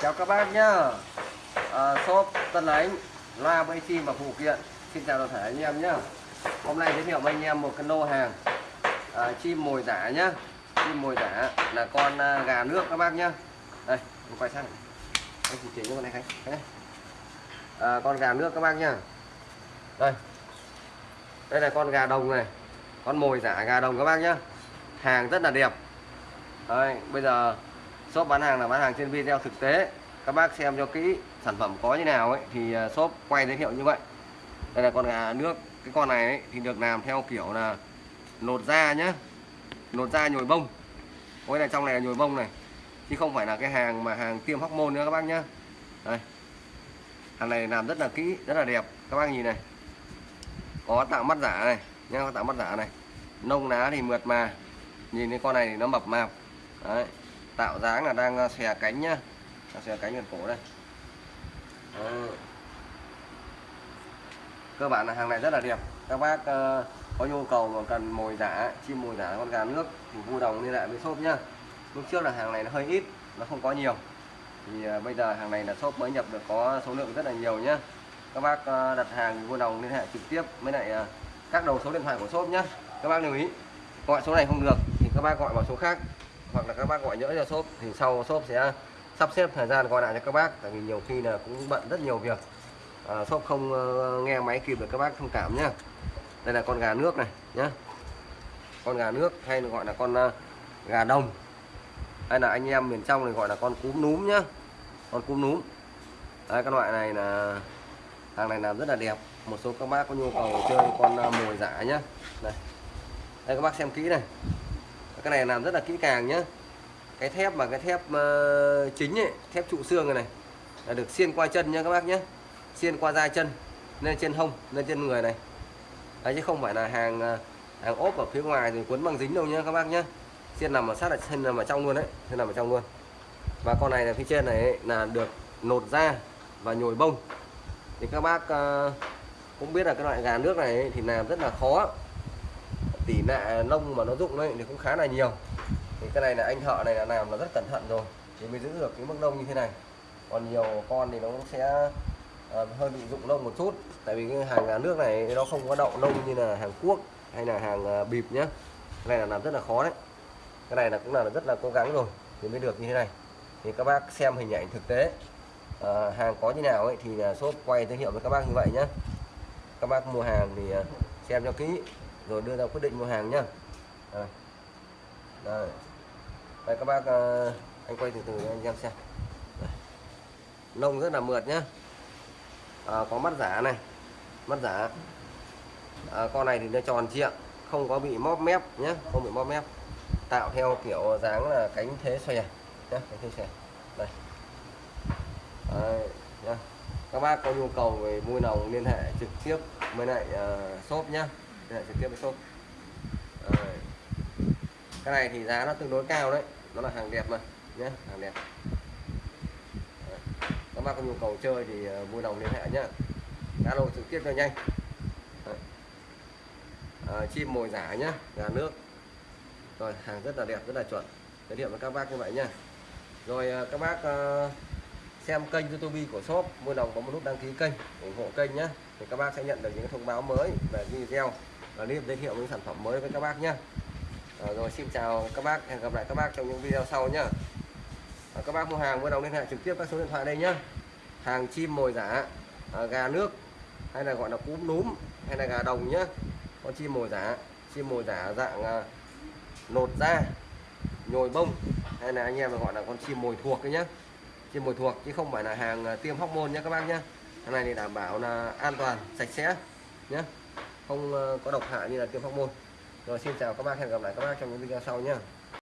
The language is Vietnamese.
chào các bác nhá. À, shop Tân Ánh loa bay chim và phụ kiện. Xin chào toàn thể anh em nhá. Hôm nay giới thiệu với anh em một cái lô hàng à, chim mồi giả nhá. Chim mồi giả là con à, gà nước các bác nhá. Đây mình quay sang. Anh chỉ chỉ cho con này khánh. À, con gà nước các bác nhá. Đây. Đây là con gà đồng này. Con mồi giả gà đồng các bác nhá. Hàng rất là đẹp. Đây, bây giờ shop bán hàng là bán hàng trên video thực tế. Các bác xem cho kỹ sản phẩm có như nào ấy thì à, shop quay giới thiệu như vậy. Đây là con gà nước. Cái con này ấy, thì được làm theo kiểu là lột da nhá. Lột da nhồi bông. Cái này trong này là nhồi bông này. Chứ không phải là cái hàng mà hàng tiêm hóc môn nữa các bác nhá. Đây. Hàng này làm rất là kỹ rất là đẹp. Các bác nhìn này. Có tạo mắt giả này nhá có tạo mắt giả này. Nông lá thì mượt mà. Nhìn cái con này thì nó mập mạp. Đấy tạo dáng là đang ờ, xòe cánh nhá. Đang xòe cánh gần cổ đây. Đấy. cơ bản là hàng này rất là đẹp. Các bác uh, có nhu cầu mà cần mồi giả chim mồi giả con gà nước thì vui đồng liên hệ với shop nhá. Lúc trước là hàng này nó hơi ít nó không có nhiều. Thì uh, bây giờ hàng này là shop mới nhập được có số lượng rất là nhiều nhá. Các bác uh, đặt hàng vui đồng liên hệ trực tiếp với lại uh, các đầu số điện thoại của shop nhá. Các bác lưu ý gọi số này không được thì các bác gọi vào số khác hoặc là các bác gọi nhỡ cho shop thì sau shop sẽ sắp xếp thời gian gọi lại cho các bác tại vì nhiều khi là cũng bận rất nhiều việc. À, shop không ờ, nghe máy kịp được các bác thông cảm nhé đây là con gà nước này nhé con gà nước hay gọi là con ờ, gà đồng. Hay là anh em miền trong thì gọi là con cúm núm nhá. Con cúm núm. Đấy các loại này là hàng này làm rất là đẹp. Một số các bác có nhu cầu chơi con ờ, mồi giả nhá. Đây. Đây các bác xem kỹ này cái này làm rất là kỹ càng nhá. Cái thép mà cái thép uh, chính ấy, thép trụ xương này, này là được xiên qua chân nha các bác nhé xiên qua da chân lên trên hông lên trên người này. Đấy chứ không phải là hàng ờ, hàng ốp ở phía ngoài rồi cuốn bằng dính đâu nhá các bác nhé xiên nằm ở sát ở chân nằm ở trong luôn đấy xiên nằm ở trong luôn. Và con này là phía trên này ấy, là được nột da và nhồi bông. Thì các bác uh, cũng biết là cái loại gà nước này ấy, thì làm rất là khó tỉ nạ lông mà nó rụng đấy thì cũng khá là nhiều. Thì cái này là anh thợ này là làm là rất cẩn thận rồi thì mới giữ được cái mức lông như thế này. Còn nhiều con thì nó cũng sẽ uh, hơi bị rụng lông một chút. Tại vì cái hàng nước này nó không có đậu lông như là hàng quốc hay là hàng uh, bịp nhá. Cái này là làm rất là khó đấy. Cái này là cũng là rất là cố gắng rồi thì mới được như thế này. Thì các bác xem hình ảnh thực tế uh, hàng có như nào ấy thì là shop quay giới thiệu với các bác như vậy nhé các bác mua hàng thì uh, xem cho kỹ rồi đưa ra quyết định mua hàng nhá. Đây. đây đây các bác ờ, anh quay từ từ cho anh em xem. Đây. rất là mượt nhá. À, có mắt giả này mắt giả. À, con này thì nó tròn trịa không có bị móp mép nhé không bị móp mép. Tạo theo kiểu dáng là cánh thế xòe nhé cánh thế xòe đây. Đấy, nhá. các bác có nhu cầu về mua nòng liên hệ trực tiếp với lại uh, shop nhá liên hệ trực tiếp với shop Đấy. cái này thì giá nó tương đối cao đấy. Nó là hàng đẹp mà nhé hàng đẹp. Các bác có nhu cầu chơi thì ờ, vui lòng liên hệ nhá. Alo trực tiếp cho nhanh. À, chim mồi giả nhá gà nước. Rồi hàng rất là đẹp rất là chuẩn. Giới thiệu với các bác như vậy nhá. Rồi ờ, các bác uh, xem kênh youtube của shop vui lòng có một nút đăng ký kênh ủng hộ kênh nhé thì các bác sẽ nhận được những thông báo mới về video clip giới thiệu những sản phẩm mới với các bác nhé à, ờ, rồi xin chào các bác hẹn gặp lại các bác trong những video sau nhé à, ờ, các bác mua hàng vui lòng liên hệ trực tiếp các số điện thoại đây nhé hàng chim mồi giả à, gà nước hay là gọi là cúm núm hay là gà đồng nhé con chim mồi giả chim mồi giả dạng à, nột da nhồi bông hay là anh em gọi là con chim mồi thuộc đấy nhé chim mồi thuộc chứ không phải là hàng tiêm hóc môn nhé các bác nhé cái này thì đảm bảo là an toàn sạch sẽ nhé không ờ, có độc hại như là tiêm hormone rồi xin chào các bác, hẹn gặp lại các bác trong những video sau nhé